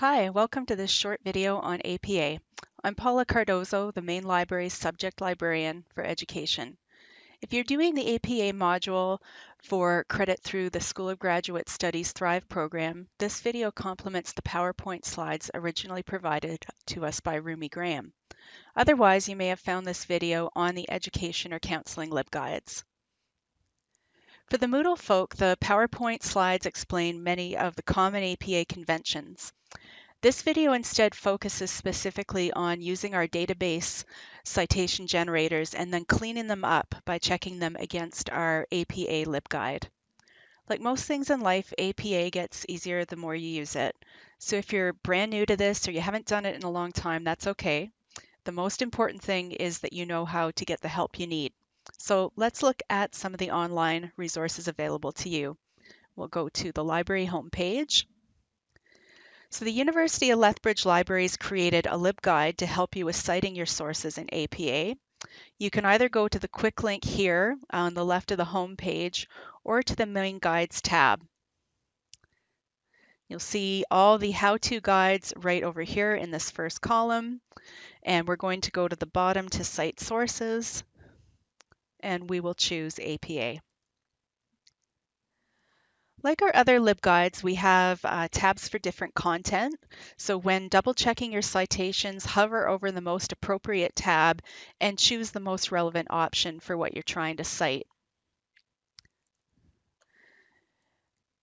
Hi, welcome to this short video on APA. I'm Paula Cardozo, the main library's subject librarian for education. If you're doing the APA module for credit through the School of Graduate Studies Thrive program, this video complements the PowerPoint slides originally provided to us by Rumi Graham. Otherwise, you may have found this video on the Education or Counseling LibGuides. For the Moodle folk, the PowerPoint slides explain many of the common APA conventions. This video instead focuses specifically on using our database citation generators and then cleaning them up by checking them against our APA LibGuide. Like most things in life, APA gets easier the more you use it. So if you're brand new to this or you haven't done it in a long time, that's okay. The most important thing is that you know how to get the help you need. So let's look at some of the online resources available to you. We'll go to the library homepage. So the University of Lethbridge Libraries created a LibGuide to help you with citing your sources in APA. You can either go to the quick link here on the left of the home page or to the main guides tab. You'll see all the how-to guides right over here in this first column. And we're going to go to the bottom to cite sources and we will choose APA. Like our other LibGuides, we have uh, tabs for different content. So when double checking your citations, hover over the most appropriate tab and choose the most relevant option for what you're trying to cite.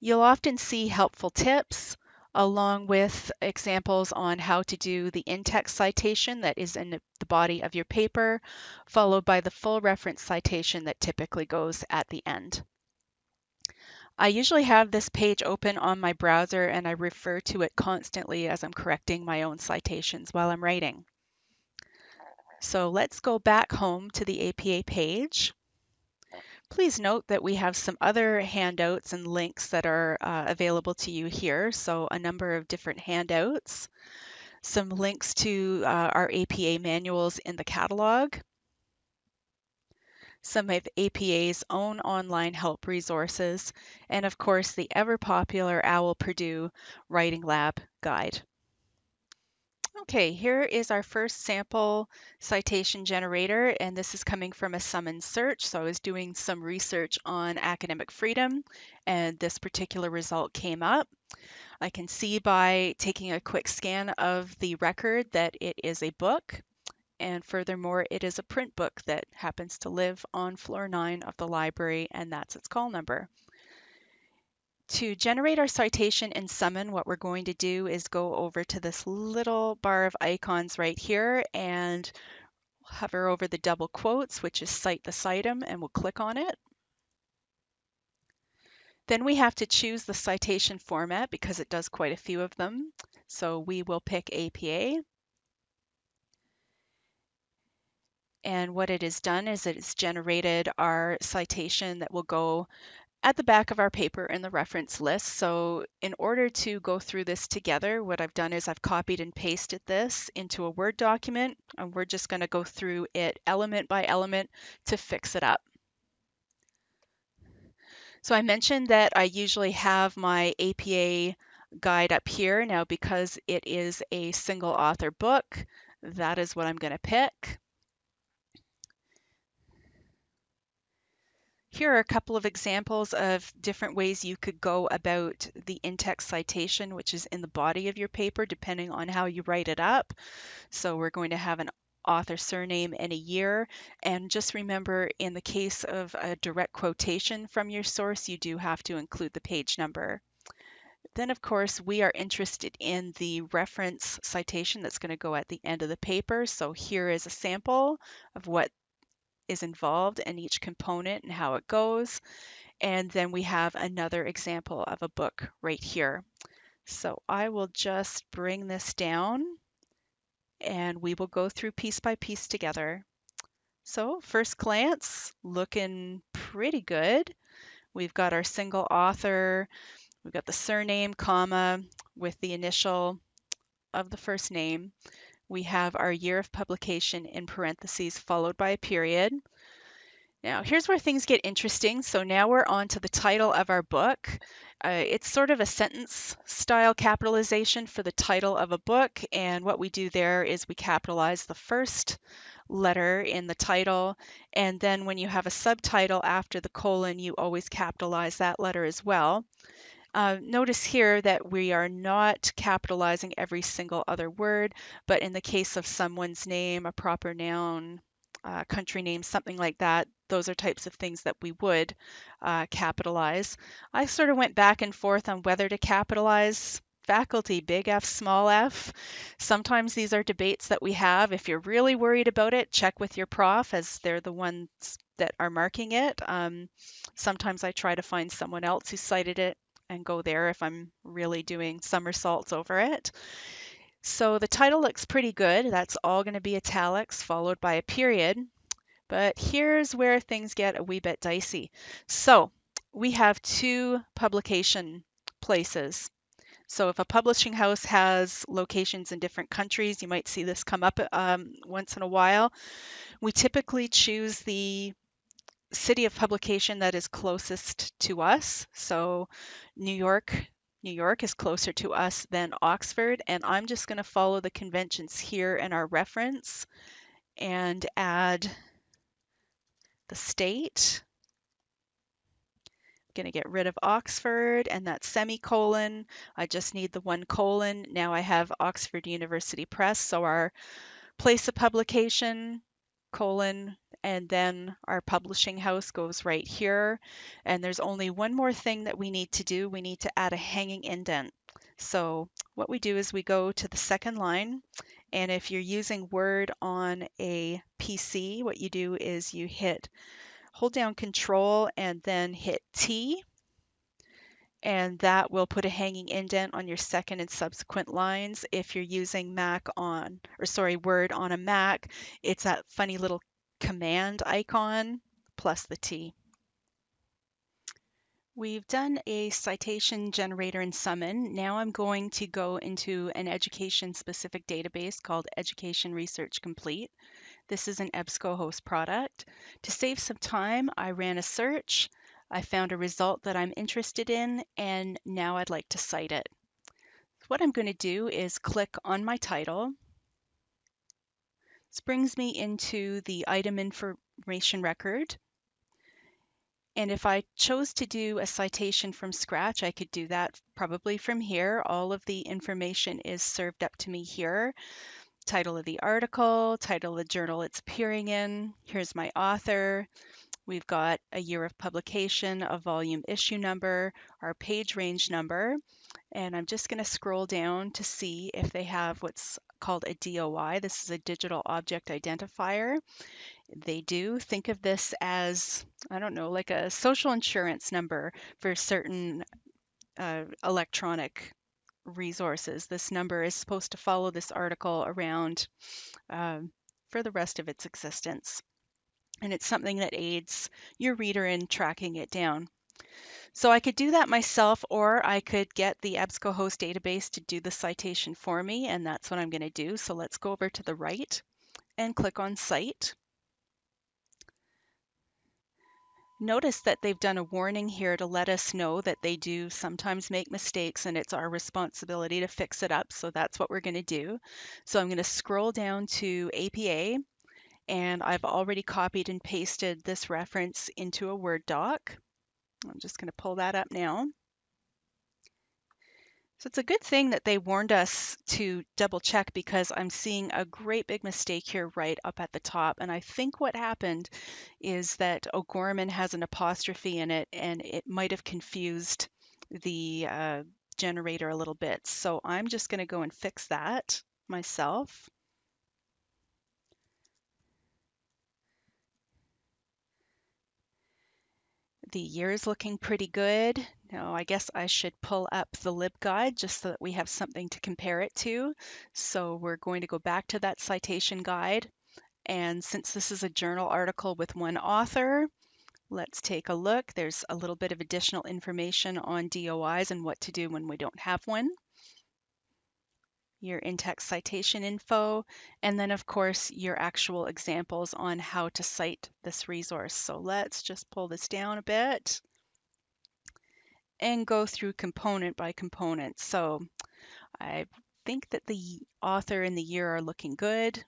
You'll often see helpful tips along with examples on how to do the in-text citation that is in the body of your paper, followed by the full reference citation that typically goes at the end. I usually have this page open on my browser and I refer to it constantly as I'm correcting my own citations while I'm writing. So let's go back home to the APA page. Please note that we have some other handouts and links that are uh, available to you here. So a number of different handouts, some links to uh, our APA manuals in the catalog, some of APA's own online help resources, and of course the ever popular OWL Purdue Writing Lab guide. Okay, here is our first sample citation generator, and this is coming from a summons search. So I was doing some research on academic freedom, and this particular result came up. I can see by taking a quick scan of the record that it is a book. And furthermore, it is a print book that happens to live on floor nine of the library, and that's its call number. To generate our citation in Summon, what we're going to do is go over to this little bar of icons right here and hover over the double quotes, which is cite the citum, and we'll click on it. Then we have to choose the citation format because it does quite a few of them. So we will pick APA. And what it has done is it has generated our citation that will go at the back of our paper in the reference list. So in order to go through this together, what I've done is I've copied and pasted this into a Word document, and we're just going to go through it element by element to fix it up. So I mentioned that I usually have my APA guide up here. Now, because it is a single author book, that is what I'm going to pick. Here are a couple of examples of different ways you could go about the in-text citation, which is in the body of your paper, depending on how you write it up. So we're going to have an author surname and a year. And just remember, in the case of a direct quotation from your source, you do have to include the page number. Then, of course, we are interested in the reference citation that's going to go at the end of the paper. So here is a sample of what is involved in each component and how it goes. And then we have another example of a book right here. So I will just bring this down and we will go through piece by piece together. So first glance, looking pretty good. We've got our single author, we've got the surname, comma, with the initial of the first name. We have our year of publication in parentheses followed by a period. Now, here's where things get interesting. So now we're on to the title of our book. Uh, it's sort of a sentence style capitalization for the title of a book. And what we do there is we capitalize the first letter in the title. And then when you have a subtitle after the colon, you always capitalize that letter as well. Uh, notice here that we are not capitalizing every single other word, but in the case of someone's name, a proper noun, uh, country name, something like that, those are types of things that we would uh, capitalize. I sort of went back and forth on whether to capitalize faculty, big F, small f. Sometimes these are debates that we have. If you're really worried about it, check with your prof as they're the ones that are marking it. Um, sometimes I try to find someone else who cited it and go there if I'm really doing somersaults over it. So the title looks pretty good. That's all going to be italics followed by a period. But here's where things get a wee bit dicey. So we have two publication places. So if a publishing house has locations in different countries, you might see this come up um, once in a while. We typically choose the city of publication that is closest to us. So New York, New York is closer to us than Oxford, and I'm just going to follow the conventions here in our reference and add the state. I'm going to get rid of Oxford and that semicolon. I just need the one colon. Now I have Oxford University Press, so our place of publication, colon, and then our publishing house goes right here. And there's only one more thing that we need to do. We need to add a hanging indent. So what we do is we go to the second line, and if you're using Word on a PC, what you do is you hit, hold down Control and then hit T, and that will put a hanging indent on your second and subsequent lines. If you're using Mac on, or sorry, Word on a Mac, it's that funny little command icon plus the T. We've done a citation generator in Summon. Now I'm going to go into an education specific database called Education Research Complete. This is an EBSCOhost product. To save some time, I ran a search. I found a result that I'm interested in, and now I'd like to cite it. What I'm going to do is click on my title, this brings me into the item information record. And if I chose to do a citation from scratch, I could do that probably from here. All of the information is served up to me here. Title of the article, title of the journal it's appearing in. Here's my author. We've got a year of publication, a volume issue number, our page range number. And I'm just going to scroll down to see if they have what's called a DOI. This is a digital object identifier. They do think of this as, I don't know, like a social insurance number for certain uh, electronic resources. This number is supposed to follow this article around uh, for the rest of its existence. And it's something that aids your reader in tracking it down. So I could do that myself, or I could get the EBSCOhost database to do the citation for me, and that's what I'm going to do. So let's go over to the right and click on Cite. Notice that they've done a warning here to let us know that they do sometimes make mistakes and it's our responsibility to fix it up. So that's what we're going to do. So I'm going to scroll down to APA and I've already copied and pasted this reference into a Word doc. I'm just going to pull that up now. So it's a good thing that they warned us to double check because I'm seeing a great big mistake here right up at the top. And I think what happened is that O'Gorman has an apostrophe in it and it might have confused the uh, generator a little bit. So I'm just going to go and fix that myself. The year is looking pretty good. Now, I guess I should pull up the LibGuide just so that we have something to compare it to. So we're going to go back to that citation guide. And since this is a journal article with one author, let's take a look. There's a little bit of additional information on DOIs and what to do when we don't have one. Your in-text citation info, and then of course your actual examples on how to cite this resource. So let's just pull this down a bit and go through component by component. So I think that the author and the year are looking good.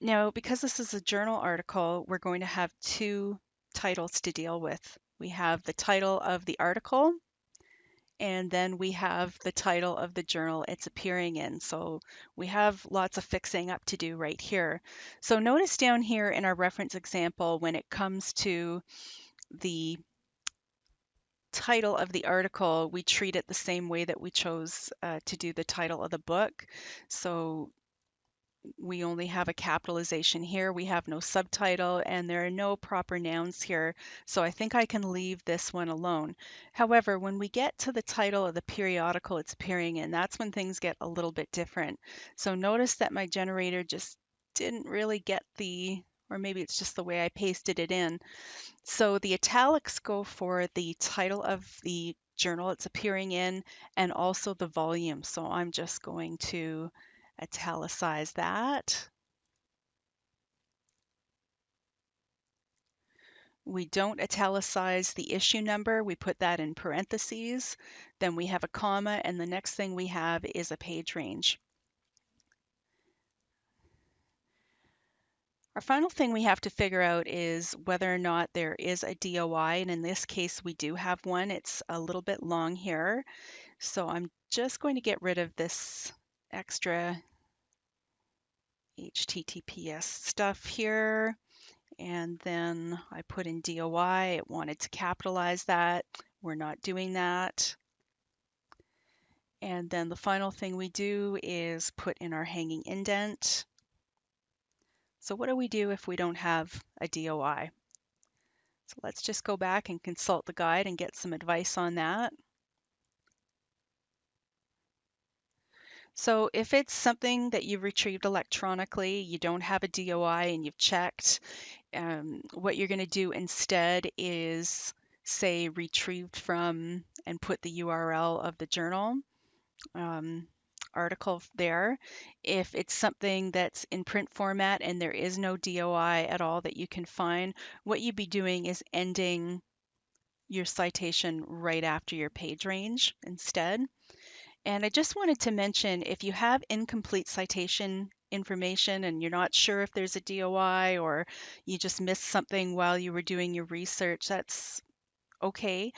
Now, because this is a journal article, we're going to have two titles to deal with. We have the title of the article, and then we have the title of the journal it's appearing in. So we have lots of fixing up to do right here. So notice down here in our reference example, when it comes to the title of the article, we treat it the same way that we chose uh, to do the title of the book. So we only have a capitalization here. We have no subtitle and there are no proper nouns here. So I think I can leave this one alone. However, when we get to the title of the periodical it's appearing in, that's when things get a little bit different. So notice that my generator just didn't really get the, or maybe it's just the way I pasted it in. So the italics go for the title of the journal it's appearing in and also the volume. So I'm just going to italicize that. We don't italicize the issue number, we put that in parentheses. Then we have a comma, and the next thing we have is a page range. Our final thing we have to figure out is whether or not there is a DOI, and in this case we do have one. It's a little bit long here, so I'm just going to get rid of this extra HTTPS stuff here. And then I put in DOI. It wanted to capitalize that. We're not doing that. And then the final thing we do is put in our hanging indent. So what do we do if we don't have a DOI? So let's just go back and consult the guide and get some advice on that. So if it's something that you've retrieved electronically, you don't have a DOI and you've checked, um, what you're going to do instead is say retrieved from and put the URL of the journal um, article there. If it's something that's in print format and there is no DOI at all that you can find, what you'd be doing is ending your citation right after your page range instead. And I just wanted to mention if you have incomplete citation information and you're not sure if there's a DOI or you just missed something while you were doing your research, that's okay.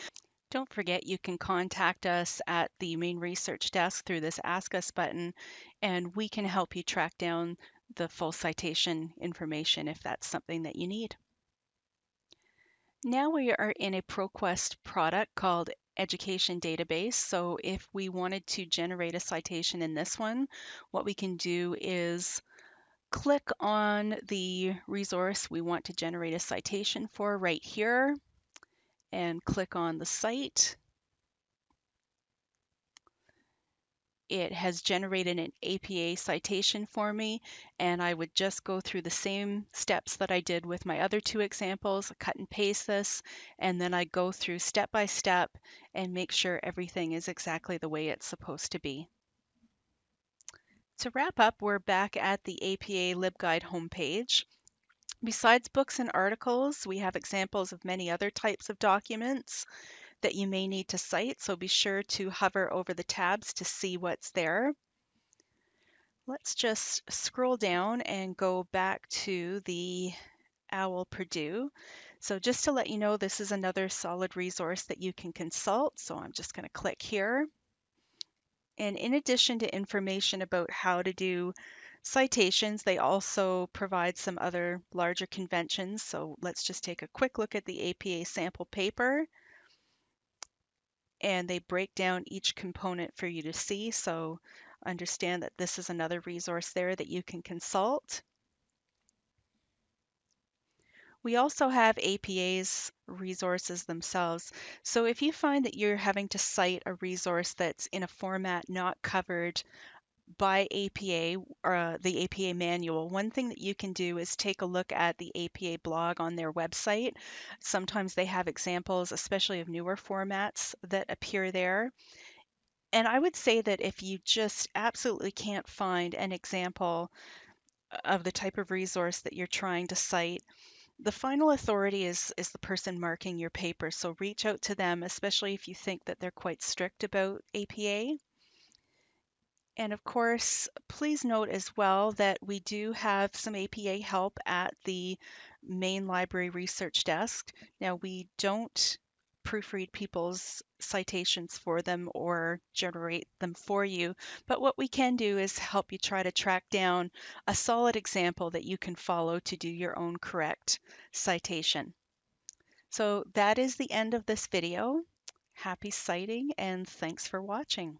Don't forget you can contact us at the main research desk through this Ask Us button, and we can help you track down the full citation information if that's something that you need. Now we are in a ProQuest product called Education Database. So if we wanted to generate a citation in this one, what we can do is click on the resource we want to generate a citation for right here and click on the cite it has generated an APA citation for me and I would just go through the same steps that I did with my other two examples, cut and paste this, and then I go through step by step and make sure everything is exactly the way it's supposed to be. To wrap up, we're back at the APA LibGuide homepage. Besides books and articles, we have examples of many other types of documents that you may need to cite, so be sure to hover over the tabs to see what's there. Let's just scroll down and go back to the OWL Purdue. So just to let you know, this is another solid resource that you can consult. So I'm just going to click here. And in addition to information about how to do citations, they also provide some other larger conventions. So let's just take a quick look at the APA sample paper and they break down each component for you to see. So understand that this is another resource there that you can consult. We also have APA's resources themselves. So if you find that you're having to cite a resource that's in a format not covered by APA or uh, the APA manual, one thing that you can do is take a look at the APA blog on their website. Sometimes they have examples, especially of newer formats that appear there. and I would say that if you just absolutely can't find an example of the type of resource that you're trying to cite, the final authority is is the person marking your paper. So reach out to them, especially if you think that they're quite strict about APA. And of course, please note as well that we do have some APA help at the main library research desk. Now, we don't proofread people's citations for them or generate them for you, but what we can do is help you try to track down a solid example that you can follow to do your own correct citation. So that is the end of this video. Happy citing and thanks for watching.